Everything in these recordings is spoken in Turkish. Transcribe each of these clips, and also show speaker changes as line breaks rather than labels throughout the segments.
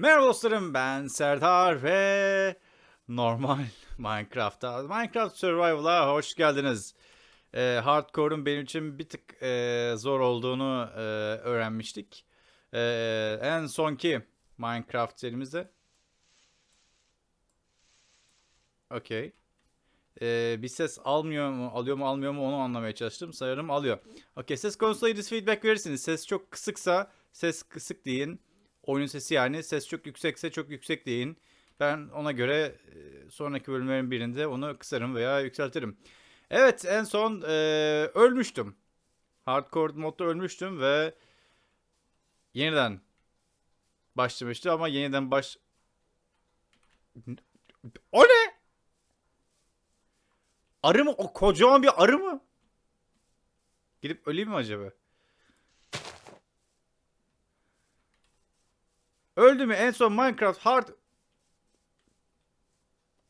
Merhaba dostlarım ben Serdar ve normal Minecraft'ta Minecraft Survival'a hoş geldiniz. Ee, hardcore'un benim için bir tık e, zor olduğunu e, öğrenmiştik. Ee, en sonki Minecraft serimizde. Okey. Ee, bir ses almıyor mu, alıyor mu, almıyor mu onu anlamaya çalıştım. Sanırım alıyor. Okey, ses konusunda feedback verirsiniz. Ses çok kısıksa ses kısık deyin. Oyunun sesi yani. Ses çok yüksekse çok yüksek deyin. Ben ona göre e, sonraki bölümlerin birinde onu kısarım veya yükseltirim. Evet, en son e, ölmüştüm. Hardcore modda ölmüştüm ve yeniden başlamıştı ama yeniden baş... O ne? Arı mı? O kocaman bir arı mı? Gidip öleyim mi acaba? Öldü mü? En son Minecraft Hard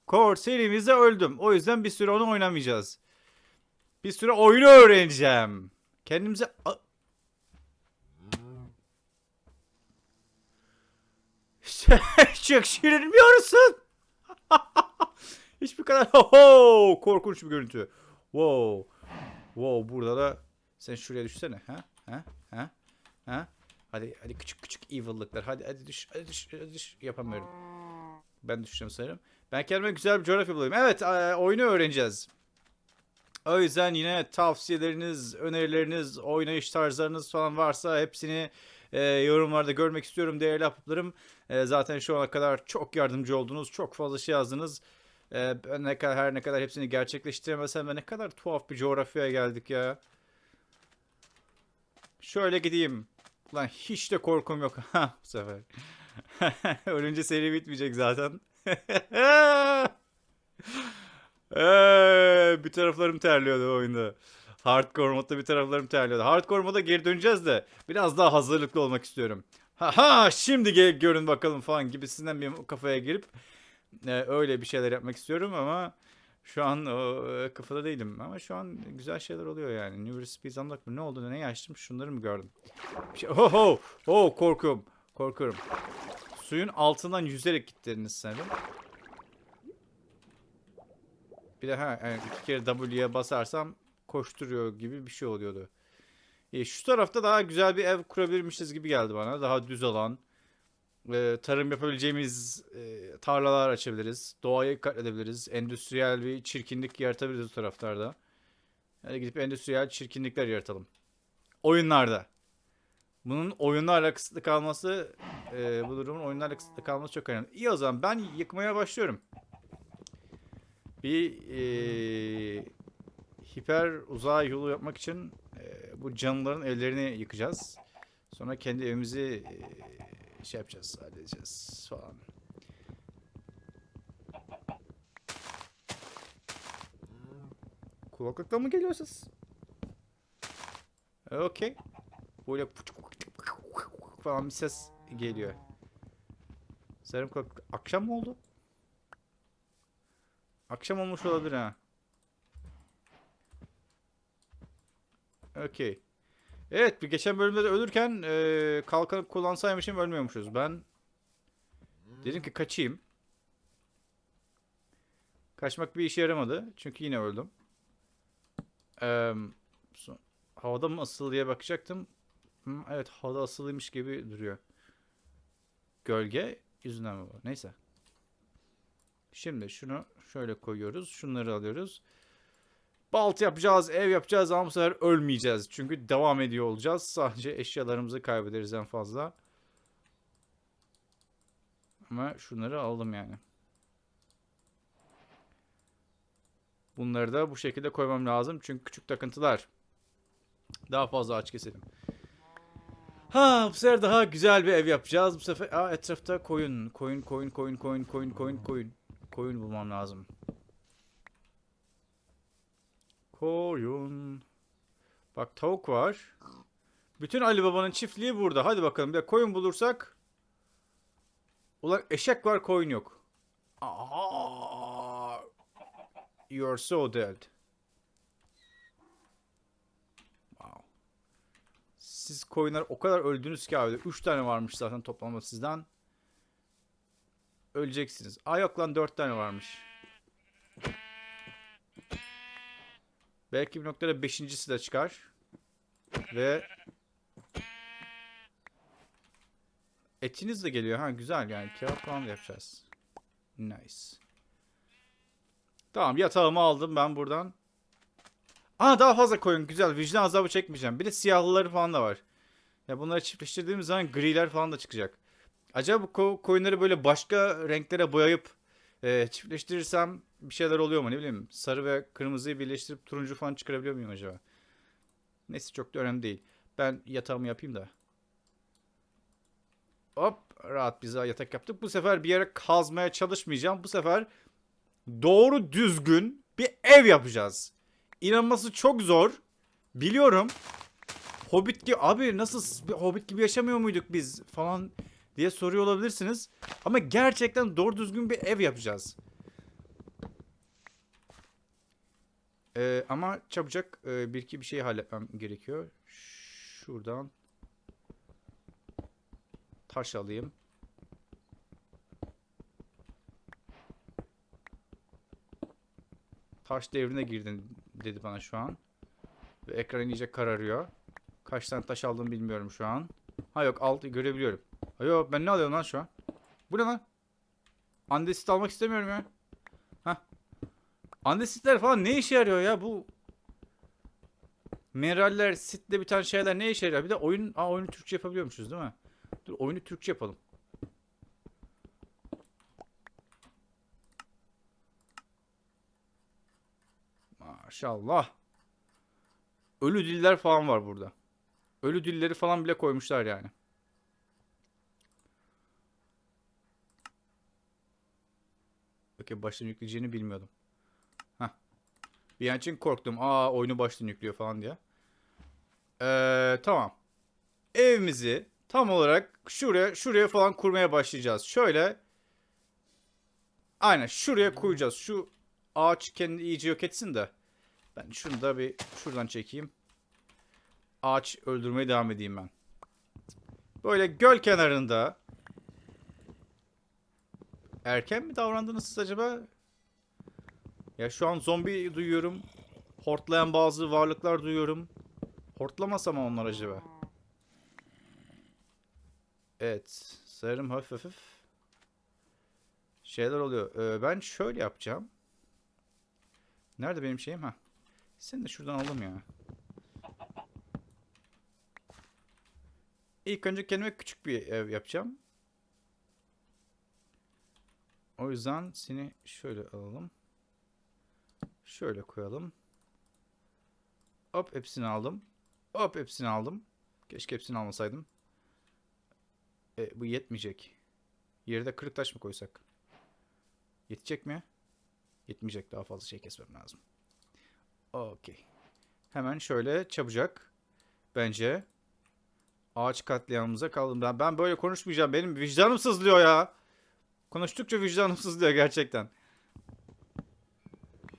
Core serimizde öldüm. O yüzden bir süre onu oynamayacağız. Bir süre oyunu öğreneceğim. Kendimize... Çok şirinmiyorsun. Hiçbir kadar ho korkunç bir görüntü. Wow. Wow burada da sen şuraya düşsene ha? Ha? Ha? Ha? Hadi hadi küçük küçük evil'lıklar. Hadi hadi düş. Hadi düş. Hadi düş. Yapamıyorum. Ben düşeceğim sanırım. Ben kendime güzel bir coğrafya bulayım. Evet, e, oyunu öğreneceğiz. O yüzden yine tavsiyeleriniz, önerileriniz, oynayış tarzlarınız falan varsa hepsini e, yorumlarda görmek istiyorum değerli ahbaplarım. E, zaten şu ana kadar çok yardımcı oldunuz. Çok fazla şey yazdınız. E, ben ne kadar her ne kadar hepsini gerçekleştiremesem de ne kadar tuhaf bir coğrafyaya geldik ya. Şöyle gideyim. Lan hiç de korkum yok. Ha bu sefer. Ölünce seri bitmeyecek zaten. Eee, bir taraflarım terliyordu oyunda. Hardcore modda bir taraflarım terliyordu. Hardcore moda geri döneceğiz de biraz daha hazırlıklı olmak istiyorum. Ha ha şimdi gel görün bakalım falan gibisinden bir kafaya girip e, öyle bir şeyler yapmak istiyorum ama şu an o e, kafada değilim. Ama şu an güzel şeyler oluyor yani. New Recipes Unlocked mı? Ne oldu? Neyi açtım? Şunları mı gördüm? Bir şey... Oh, oh, oh, korkuyorum. Korkuyorum. Suyun altından yüzerek gittiğiniz sanırım. Bir de ha yani iki kere W'ye basarsam koşturuyor gibi bir şey oluyordu. E, şu tarafta daha güzel bir ev kurabilirmişiz gibi geldi bana. Daha düz alan. E, tarım yapabileceğimiz e, tarlalar açabiliriz. Doğayı katledebiliriz. Endüstriyel bir çirkinlik yaratabiliriz bu taraflarda. Hadi gidip endüstriyel çirkinlikler yaratalım. Oyunlarda. Bunun oyunlarla kısıtlı kalması, e, bu durumun oyunlarla kısıtlı kalması çok önemli. İyi o zaman ben yıkmaya başlıyorum. Bir e, hiper uzay yolu yapmak için e, bu canlıların evlerini yıkacağız. Sonra kendi evimizi e, şey yapacağız, halledeceğiz falan. Kulaklıktan mı geliyor ses? Okey. Böyle falan bir ses geliyor. Sanırım kulak- akşam mı oldu? Akşam olmuş olabilir ha. Okey. Evet bir geçen bölümde de ölürken e, kalkanı kullansaymışım ölmüyormuşuz. Ben dedim ki kaçayım. Kaçmak bir işe yaramadı. Çünkü yine öldüm. Eee, so- havada mı asılı diye bakacaktım. Hı, evet havada asılıymış gibi duruyor. Gölge yüzünden mi var? Neyse. Şimdi şunu şöyle koyuyoruz. Şunları alıyoruz. Balta yapacağız, ev yapacağız ama bu sefer ölmeyeceğiz. Çünkü devam ediyor olacağız. Sadece eşyalarımızı kaybederiz en fazla. Ama şunları aldım yani. Bunları da bu şekilde koymam lazım. Çünkü küçük takıntılar. Daha fazla ağaç keselim. Ha bu sefer daha güzel bir ev yapacağız. Bu sefer Aa, etrafta koyun. Koyun, koyun, koyun, koyun, koyun, koyun, koyun. Koyun bulmam lazım. Koyun. Bak tavuk var. Bütün Ali Baba'nın çiftliği burada. Hadi bakalım bir de koyun bulursak. Ulan eşek var koyun yok. Aa, you're so dead. Wow. Siz koyunlar o kadar öldünüz ki abi. 3 tane varmış zaten toplamda sizden. öleceksiniz. Aa yok lan dört tane varmış. Belki bir noktada beşincisi de çıkar. Ve etiniz de geliyor. Ha güzel yani. Kebap falan yapacağız. Nice. Tamam yatağımı aldım ben buradan. Aa daha fazla koyun. Güzel. Vicdan azabı çekmeyeceğim. Bir de siyahlıları falan da var. Ya bunları çiftleştirdiğimiz zaman griler falan da çıkacak. Acaba bu ko- koyunları böyle başka renklere boyayıp e, çiftleştirirsem bir şeyler oluyor mu ne bileyim. Sarı ve kırmızıyı birleştirip turuncu falan çıkarabiliyor muyum acaba? Neyse çok da önemli değil. Ben yatağımı yapayım da. Hop rahat bize yatak yaptık. Bu sefer bir yere kazmaya çalışmayacağım. Bu sefer doğru düzgün bir ev yapacağız. İnanması çok zor. Biliyorum. Hobbit gibi abi nasıl Hobbit gibi yaşamıyor muyduk biz falan diye soruyor olabilirsiniz. Ama gerçekten doğru düzgün bir ev yapacağız. Ee, ama çabucak e, bir iki bir şey halletmem gerekiyor. Şuradan taş alayım. Taş devrine girdin dedi bana şu an. Ve ekran iyice kararıyor. Kaç tane taş aldığımı bilmiyorum şu an. Ha yok altı görebiliyorum. Yok ben ne alıyorum lan şu an? Bu ne lan? Andesit almak istemiyorum ya. Hah. Andesitler falan ne işe yarıyor ya bu? Mineraller, sitle biten şeyler ne işe yarıyor? Bir de oyun, aa oyunu Türkçe yapabiliyormuşuz değil mi? Dur oyunu Türkçe yapalım. Maşallah. Ölü diller falan var burada. Ölü dilleri falan bile koymuşlar yani. Okey baştan yükleyeceğini bilmiyordum. Heh. Bir an için korktum. Aa oyunu baştan yüklüyor falan diye. Ee, tamam. Evimizi tam olarak şuraya şuraya falan kurmaya başlayacağız. Şöyle. Aynen şuraya koyacağız. Şu ağaç kendini iyice yok etsin de. Ben şunu da bir şuradan çekeyim. Ağaç öldürmeye devam edeyim ben. Böyle göl kenarında. Erken mi davrandınız siz acaba? Ya şu an zombi duyuyorum. Hortlayan bazı varlıklar duyuyorum. Hortlamasam mı onlar acaba? Evet. Sanırım hafif hafif şeyler oluyor. Ee, ben şöyle yapacağım. Nerede benim şeyim? Ha. Seni de şuradan alalım ya. İlk önce kendime küçük bir ev yapacağım. O yüzden seni şöyle alalım. Şöyle koyalım. Hop hepsini aldım. Hop hepsini aldım. Keşke hepsini almasaydım. E, bu yetmeyecek. De kırık taş mı koysak? Yetecek mi? Yetmeyecek. Daha fazla şey kesmem lazım. Okey. Hemen şöyle çabucak. Bence ağaç katliamımıza kaldım. Ben böyle konuşmayacağım. Benim vicdanım sızlıyor ya. Konuştukça vicdanım sızlıyor gerçekten.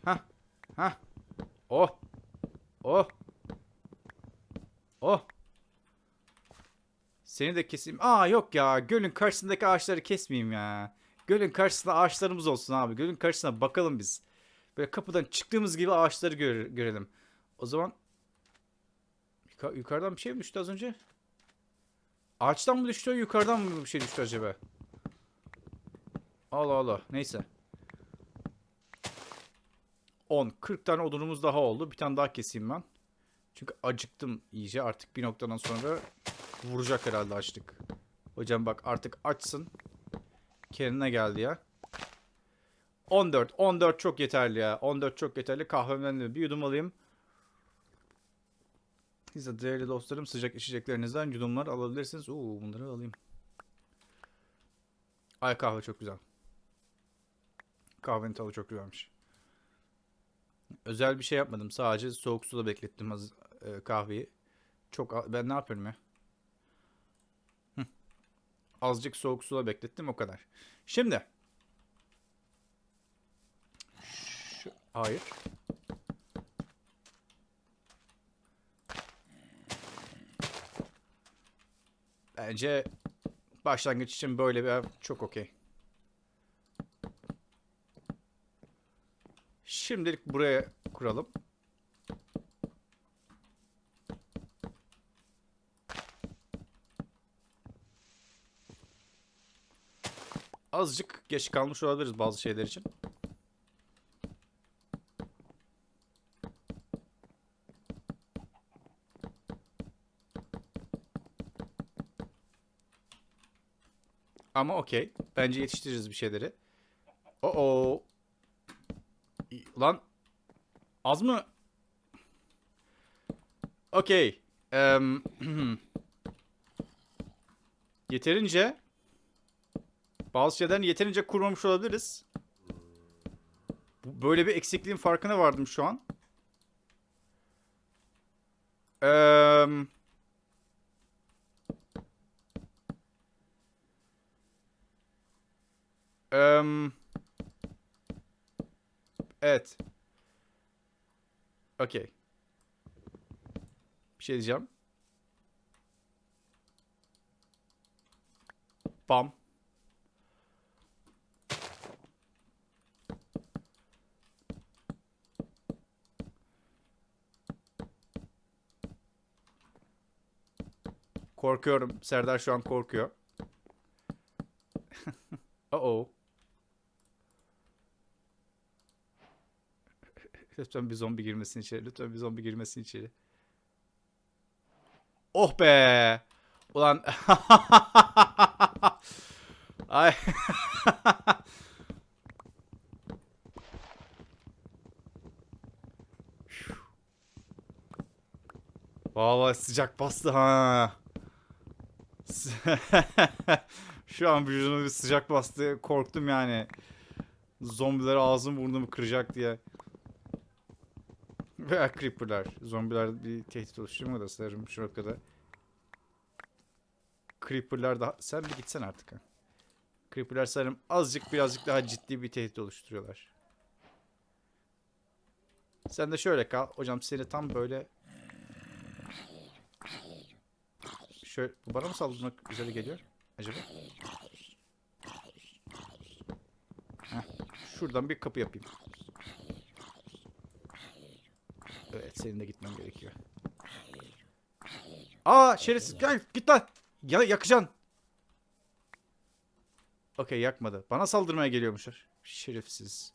Hah. Hah. Oh. Oh. Oh. Seni de keseyim. Aa yok ya. Gölün karşısındaki ağaçları kesmeyeyim ya. Gölün karşısında ağaçlarımız olsun abi. Gölün karşısına bakalım biz. Böyle kapıdan çıktığımız gibi ağaçları gör- görelim. O zaman Yuka- yukarıdan bir şey mi düştü az önce? Ağaçtan mı düştü yukarıdan mı bir şey düştü acaba? Allah Allah. Neyse. 10. 40 tane odunumuz daha oldu. Bir tane daha keseyim ben. Çünkü acıktım iyice. Artık bir noktadan sonra vuracak herhalde açlık. Hocam bak artık açsın. Kendine geldi ya. 14. 14 çok yeterli ya. 14 çok yeterli. Kahvemden de bir yudum alayım. Siz de değerli dostlarım sıcak içeceklerinizden yudumlar alabilirsiniz. Oo bunları alayım. Ay kahve çok güzel. Kahvenin tadı çok güzelmiş. Özel bir şey yapmadım. Sadece soğuk suda beklettim az, e, kahveyi. Çok ben ne yapıyorum ya? Hı. Azıcık soğuk suda beklettim o kadar. Şimdi. Şu, hayır. Bence başlangıç için böyle bir çok okey. Şimdilik buraya kuralım. Azıcık geç kalmış olabiliriz bazı şeyler için. Ama okey. Bence yetiştiririz bir şeyleri. Oo. Lan az mı? Okey. Em, yeterince bazı şeyden yeterince kurmamış olabiliriz. Böyle bir eksikliğin farkına vardım şu an. Em, em, evet. Okey. Bir şey diyeceğim. Bam. Korkuyorum. Serdar şu an korkuyor. Uh-oh. Lütfen bir zombi girmesin içeri. Lütfen bir zombi girmesin içeri. Oh be. Ulan. Ay. Vallahi sıcak bastı ha. Şu an vücuduma bir sıcak bastı. Korktum yani. Zombiler ağzım burnumu kıracak diye. Veya creeper'lar. Zombiler bir tehdit oluşturmuyor da sanırım şu noktada. Creeper'lar daha... Sen bir gitsen artık ha. Creeper'lar sanırım azıcık birazcık daha ciddi bir tehdit oluşturuyorlar. Sen de şöyle kal. Hocam seni tam böyle... Şöyle... Bu bana mı saldırmak üzere geliyor? Acaba? Heh, şuradan bir kapı yapayım. Evet senin de gitmem gerekiyor. Aa şerefsiz gel git lan. Ya yakacaksın. Okey yakmadı. Bana saldırmaya geliyormuşlar. Şerefsiz.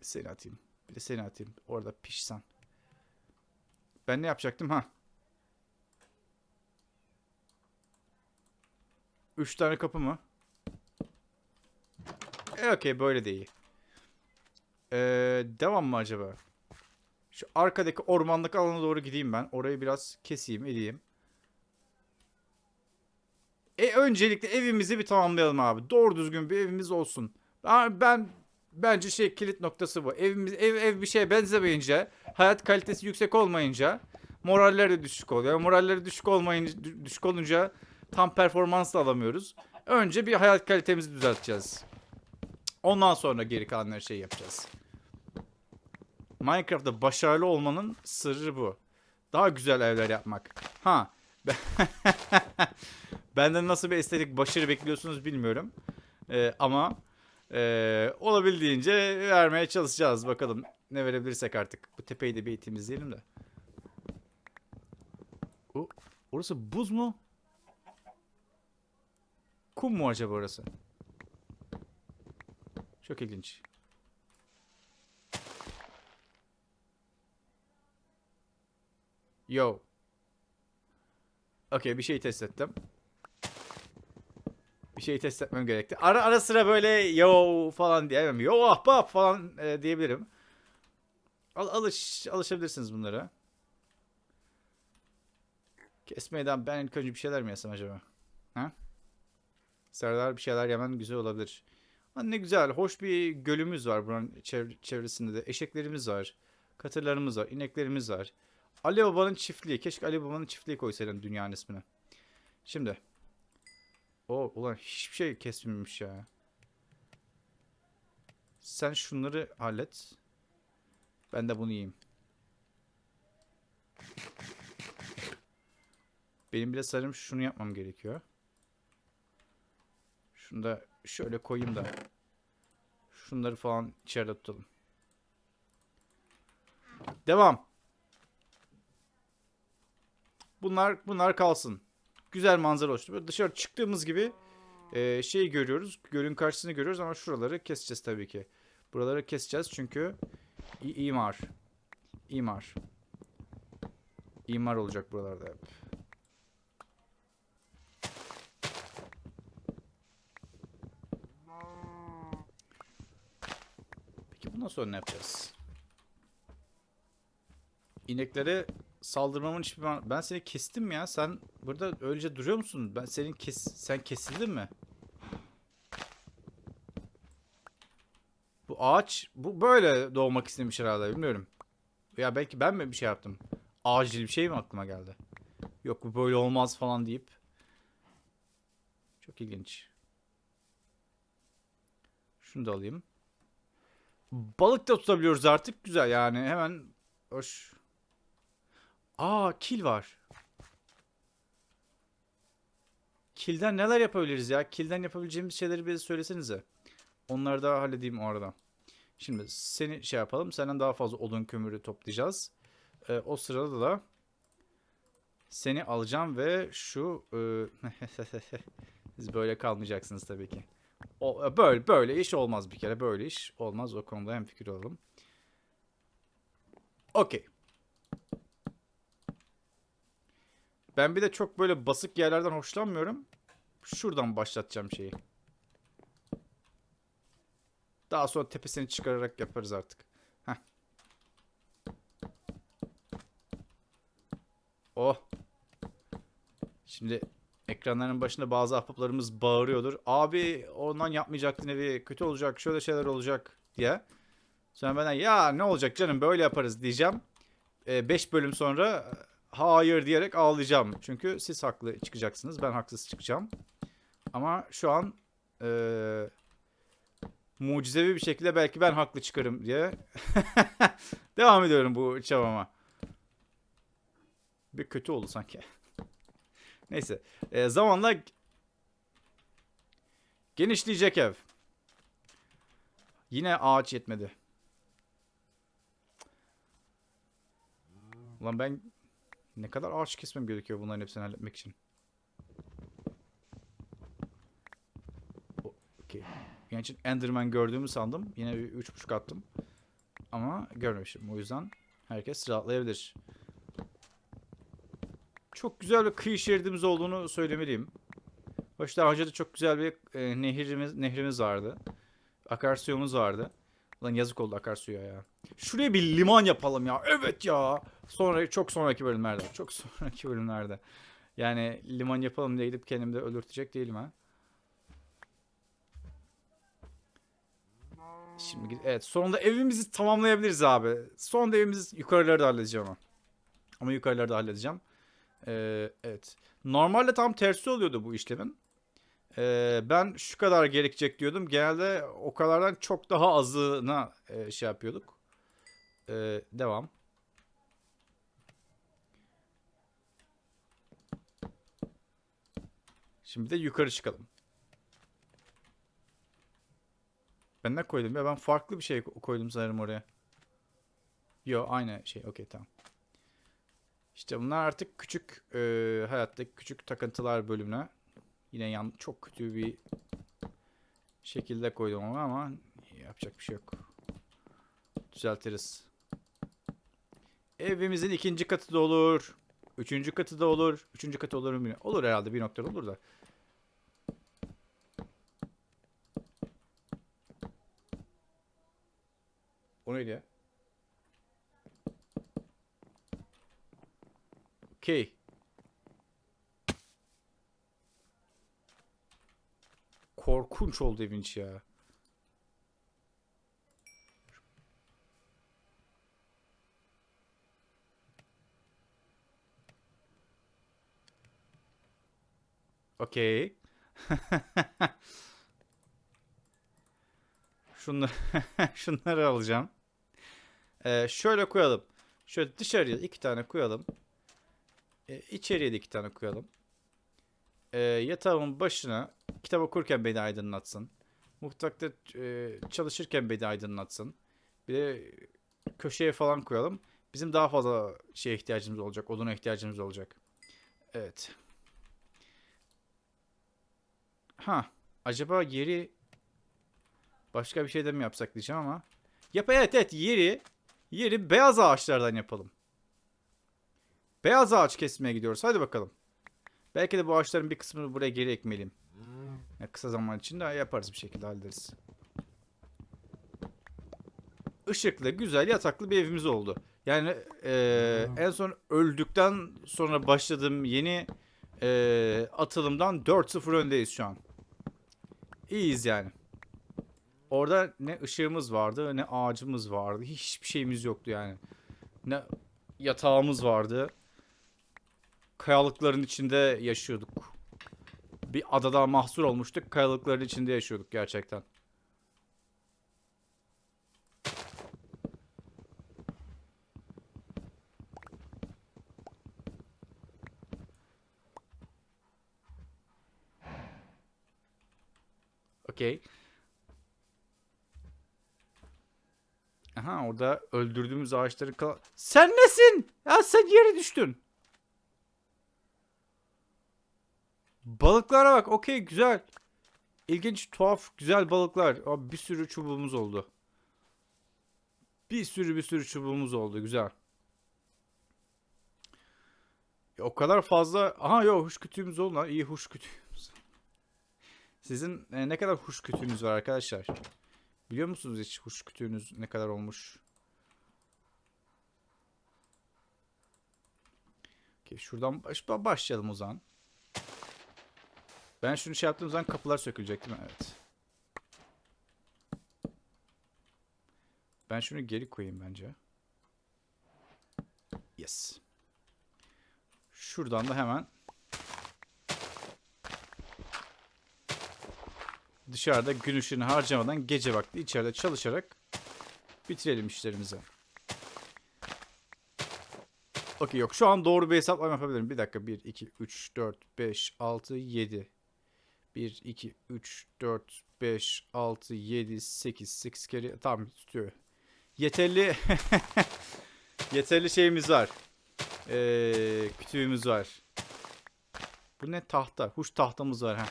Seni atayım. Bir de seni atayım. Orada pişsen. Ben ne yapacaktım ha? Üç tane kapı mı? E okey böyle de iyi. Ee, devam mı acaba? Şu arkadaki ormanlık alana doğru gideyim ben. Orayı biraz keseyim edeyim. E öncelikle evimizi bir tamamlayalım abi. Doğru düzgün bir evimiz olsun. Ben, ben bence şey kilit noktası bu. Evimiz ev ev bir şeye benzemeyince, hayat kalitesi yüksek olmayınca moraller de düşük oluyor. Moralleri düşük olmayınca dü- düşük olunca tam performans da alamıyoruz. Önce bir hayat kalitemizi düzelteceğiz. Ondan sonra geri kalan her şeyi yapacağız. Minecraft'ta başarılı olmanın sırrı bu. Daha güzel evler yapmak. Ha. ben- Benden nasıl bir estetik başarı bekliyorsunuz bilmiyorum. Ee, ama ee, olabildiğince vermeye çalışacağız. Bakalım ne verebilirsek artık. Bu tepeyi de bir temizleyelim de. O, orası buz mu? Kum mu acaba orası? Çok ilginç. Yo. Okey bir şey test ettim. Bir şey test etmem gerekti. Ara ara sıra böyle yo falan diyemem. Yo ahbap falan e, diyebilirim. Al, alış alışabilirsiniz bunlara. Kesmeden ben ilk önce bir şeyler mi yesem acaba? Ha? Serdar bir şeyler yemen güzel olabilir. Ha, ne güzel, hoş bir gölümüz var buranın çev- çevresinde de. Eşeklerimiz var, katırlarımız var, ineklerimiz var. Ali Baba'nın çiftliği. Keşke Ali Baba'nın çiftliği koysaydın dünyanın ismini. Şimdi. O ulan hiçbir şey kesmemiş ya. Sen şunları hallet. Ben de bunu yiyeyim. Benim bile sanırım şunu yapmam gerekiyor. Şunu da şöyle koyayım da. Şunları falan içeride tutalım. Devam. Bunlar bunlar kalsın. Güzel manzara oluştu. Dışarı çıktığımız gibi e, şeyi görüyoruz. Gölün karşısını görüyoruz ama şuraları keseceğiz tabii ki. Buraları keseceğiz çünkü imar. İmar. İmar olacak buralarda hep. Peki bundan sonra ne yapacağız? İneklere saldırmamın hiçbir man- Ben seni kestim ya. Sen burada öylece duruyor musun? Ben senin kes sen kesildin mi? Bu ağaç bu böyle doğmak istemiş herhalde bilmiyorum. Ya belki ben mi bir şey yaptım? Acil bir şey mi aklıma geldi? Yok bu böyle olmaz falan deyip. Çok ilginç. Şunu da alayım. Balık da tutabiliyoruz artık. Güzel yani hemen hoş. Aa kil var. Kilden neler yapabiliriz ya? Kilden yapabileceğimiz şeyleri bize söylesenize. Onları da halledeyim o arada. Şimdi seni şey yapalım. Senden daha fazla odun kömürü toplayacağız. Ee, o sırada da seni alacağım ve şu e, siz böyle kalmayacaksınız tabii ki. O, böyle böyle iş olmaz bir kere. Böyle iş olmaz. O konuda hem fikir olalım. Okey. Ben bir de çok böyle basık yerlerden hoşlanmıyorum. Şuradan başlatacağım şeyi. Daha sonra tepesini çıkararak yaparız artık. Heh. Oh. Şimdi ekranların başında bazı ahbaplarımız bağırıyordur. Abi ondan yapmayacaktın evi. Kötü olacak. Şöyle şeyler olacak diye. Sonra benden ya ne olacak canım böyle yaparız diyeceğim. 5 bölüm sonra e, hayır diyerek ağlayacağım. Çünkü siz haklı çıkacaksınız. Ben haksız çıkacağım. Ama şu an eee mucizevi bir şekilde belki ben haklı çıkarım diye devam ediyorum bu çabama. Bir kötü oldu sanki. Neyse. Ee, zamanla genişleyecek ev. Yine ağaç yetmedi. Ulan ben ne kadar ağaç kesmem gerekiyor bunların hepsini halletmek için. Okey. Genç Enderman gördüğümü sandım. Yine bir üç buçuk attım. Ama görmemişim. O yüzden herkes rahatlayabilir. Çok güzel bir kıyı şeridimiz olduğunu söylemeliyim. Hoş daha önce de çok güzel bir e, nehrimiz, nehrimiz vardı. Akarsuyumuz vardı. Lan yazık oldu akarsuya ya. Şuraya bir liman yapalım ya. Evet ya. Sonra çok sonraki bölümlerde. Çok sonraki bölümlerde. Yani liman yapalım diye gidip kendimi de öldürtecek değilim ha. Şimdi gid- evet sonunda evimizi tamamlayabiliriz abi. Sonunda evimizi yukarıları da halledeceğim ama. Ama yukarıları da halledeceğim. Ee, evet. Normalde tam tersi oluyordu bu işlemin. Ee, ben şu kadar gerekecek diyordum. Genelde o kadardan çok daha azına e, şey yapıyorduk. Ee, devam. Şimdi de yukarı çıkalım. Ben ne koydum ya? Ben farklı bir şey ko- koydum sanırım oraya. Yo aynı şey. Okey tamam. İşte bunlar artık küçük e, hayattaki küçük takıntılar bölümüne. Yine yan çok kötü bir şekilde koydum onu ama yapacak bir şey yok. Düzeltiriz. Evimizin ikinci katı da olur. Üçüncü katı da olur. Üçüncü katı olur mu? Olur herhalde bir noktada olur da. O neydi ya? Okey. Korkunç oldu evin içi ya. Okey. Şunları, şunları alacağım. Ee, şöyle koyalım. Şöyle dışarıya iki tane koyalım. Ee, içeriye de iki tane koyalım. Ee, yatağımın başına kitap okurken beni aydınlatsın. Mutfakta e, çalışırken beni aydınlatsın. Bir de köşeye falan koyalım. Bizim daha fazla şeye ihtiyacımız olacak. Oduna ihtiyacımız olacak. Evet. Ha. Acaba yeri başka bir şeyden mi yapsak diyeceğim ama. Yap evet evet yeri yeri beyaz ağaçlardan yapalım. Beyaz ağaç kesmeye gidiyoruz. Hadi bakalım. Belki de bu ağaçların bir kısmını buraya geri ekmeliyim. Ya kısa zaman içinde yaparız bir şekilde hallederiz. Işıklı, güzel, yataklı bir evimiz oldu. Yani eee, en son öldükten sonra başladığım yeni eee, atılımdan 4-0 öndeyiz şu an. İyiyiz yani. Orada ne ışığımız vardı, ne ağacımız vardı. Hiçbir şeyimiz yoktu yani. Ne yatağımız vardı. Kayalıkların içinde yaşıyorduk. Bir adada mahsur olmuştuk. Kayalıkların içinde yaşıyorduk gerçekten. Okey. Aha orada öldürdüğümüz ağaçları kal... Sen nesin? Ya sen yere düştün. Balıklara bak. Okey güzel. İlginç, tuhaf, güzel balıklar. Abi bir sürü çubuğumuz oldu. Bir sürü bir sürü çubuğumuz oldu. Güzel. Ya o kadar fazla... Aha yok huş kütüğümüz oldu lan. İyi huş kütüğümüz. Sizin e, ne kadar huş kütüğünüz var arkadaşlar? Biliyor musunuz hiç huş kütüğünüz ne kadar olmuş? Okey, şuradan baş, başlayalım o zaman. Ben şunu şey yaptığım zaman kapılar sökülecek değil mi? Evet. Ben şunu geri koyayım bence. Yes. Şuradan da hemen dışarıda gün ışığını harcamadan gece vakti içeride çalışarak bitirelim işlerimizi. Okey yok. Şu an doğru bir hesaplama yapabilirim. Bir dakika. 1, 2, 3, 4, 5, 6, 7. 1, 2, 3, 4, 5, 6, 7, 8. 8 kere tamam tutuyor. Yeterli yeterli şeyimiz var. Ee, kütüğümüz var. Bu ne tahta? Huş tahtamız var ha.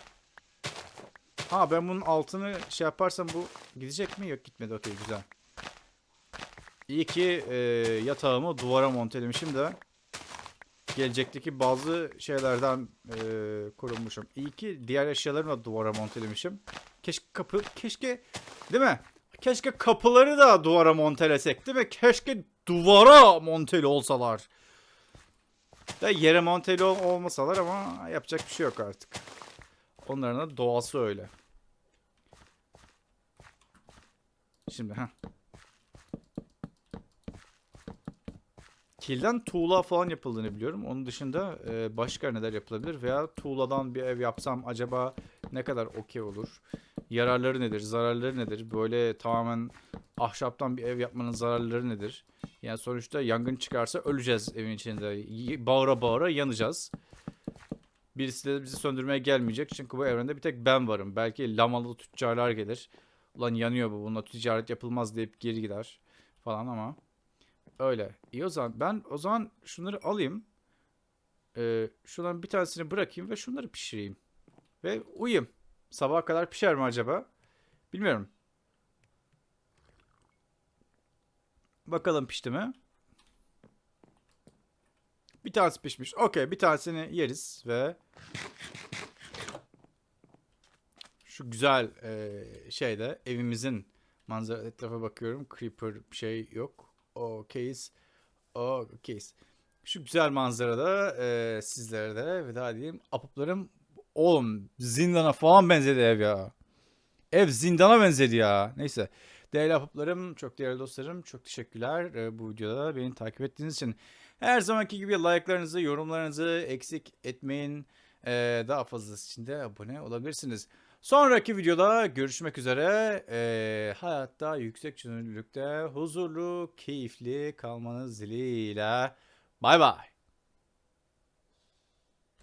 Ha ben bunun altını şey yaparsam bu gidecek mi? Yok gitmedi. Okey güzel. İyi ki e, yatağımı duvara montelemişim de gelecekteki bazı şeylerden e, korunmuşum. İyi ki diğer eşyalarımı da duvara montelemişim. Keşke kapı, keşke değil mi? Keşke kapıları da duvara montelesek değil mi? Keşke duvara monteli olsalar. Da yere monteli ol- olmasalar ama yapacak bir şey yok artık. Onların da doğası öyle. Şimdi ha. Kilden tuğla falan yapıldığını biliyorum. Onun dışında e, başka neler yapılabilir veya tuğladan bir ev yapsam acaba ne kadar okey olur? Yararları nedir? Zararları nedir? Böyle tamamen ahşaptan bir ev yapmanın zararları nedir? Yani sonuçta yangın çıkarsa öleceğiz evin içinde. Bağıra bağıra yanacağız. Birisi de bizi söndürmeye gelmeyecek. Çünkü bu evrende bir tek ben varım. Belki lamalı tüccarlar gelir. Ulan yanıyor bu. Bununla ticaret yapılmaz deyip geri gider. Falan ama. Öyle. İyi o zaman. Ben o zaman şunları alayım. Ee, şuradan bir tanesini bırakayım ve şunları pişireyim. Ve uyuyayım. Sabaha kadar pişer mi acaba? Bilmiyorum. Bakalım pişti mi? Bir tanesi pişmiş. Okey bir tanesini yeriz ve şu güzel e, şeyde evimizin manzara etrafa bakıyorum. Creeper bir şey yok. Okeyiz. Okeyiz. Şu güzel manzarada e, sizlere de veda edeyim. Apıplarım oğlum zindana falan benzedi ev ya. Ev zindana benzedi ya. Neyse. Değerli apıplarım, çok değerli dostlarım, çok teşekkürler e, bu videoda beni takip ettiğiniz için. Her zamanki gibi like'larınızı, yorumlarınızı eksik etmeyin. E, daha fazlası için de abone olabilirsiniz. Sonraki videoda görüşmek üzere. E, hayatta yüksek çözünürlükte huzurlu, keyifli kalmanız dileğiyle. Bay bay.